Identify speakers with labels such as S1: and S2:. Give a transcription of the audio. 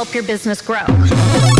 S1: help your business grow.